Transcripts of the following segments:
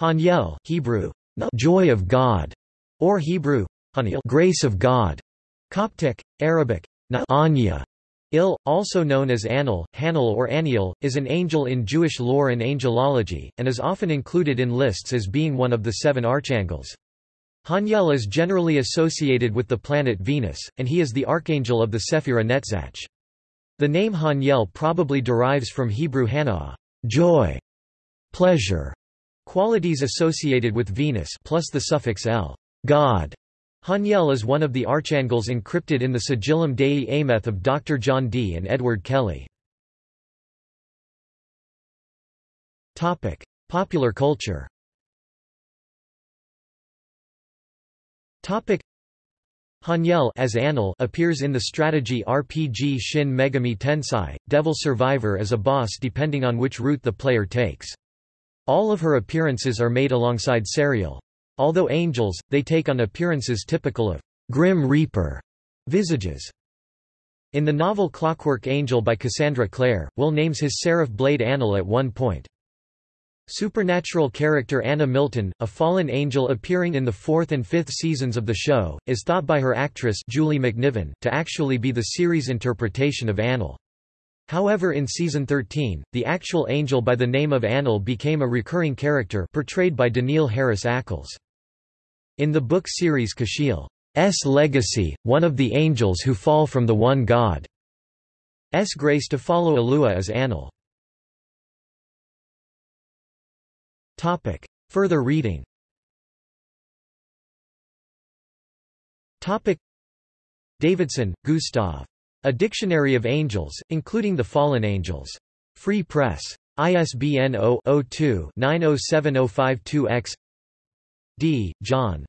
Haniel, Hebrew, joy of God, or Hebrew, grace of God. Coptic, Arabic, Anya, Il, also known as Anael, Hanael or Aniel, is an angel in Jewish lore and angelology, and is often included in lists as being one of the seven archangels. Haniel is generally associated with the planet Venus, and he is the archangel of the Sephira Netzach. The name Haniel probably derives from Hebrew Hanah, joy, pleasure, qualities associated with Venus plus the suffix el, God. Haniel is one of the archangels encrypted in the Sigillum Dei Ameth of Dr. John Dee and Edward Kelley. Topic: Popular culture Haniel as Anael appears in the strategy RPG Shin Megami Tensei, Devil Survivor as a boss depending on which route the player takes. All of her appearances are made alongside Sariel. Although angels, they take on appearances typical of Grim Reaper visages. In the novel Clockwork Angel by Cassandra Clare, Will names his seraph blade Anael at one point. Supernatural character Anna Milton, a fallen angel appearing in the fourth and fifth seasons of the show, is thought by her actress Julie McNiven to actually be the series interpretation of Anael. However in season 13, the actual angel by the name of Anael became a recurring character portrayed by Danneel Harris Ackles. In the book series Kashiel's legacy, one of the angels who fall from the one God's grace to follow Alua is Anael. Further reading Davidson, Gustav. A Dictionary of Angels, including the Fallen Angels. Free Press. ISBN 0-02-907052-X Dee, John.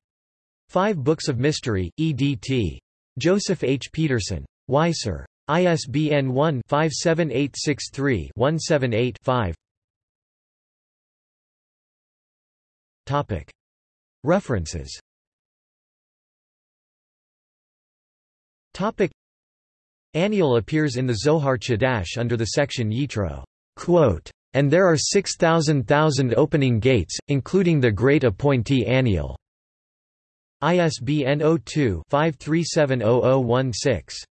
Five Books of Mystery, EDT. Joseph H. Peterson. Weiser. ISBN 1-57863-178-5 References Aniel appears in the Zohar Chadash under the section Yitro. And there are 6,000 thousand opening gates, including the great appointee Aniel. ISBN 02-53700016.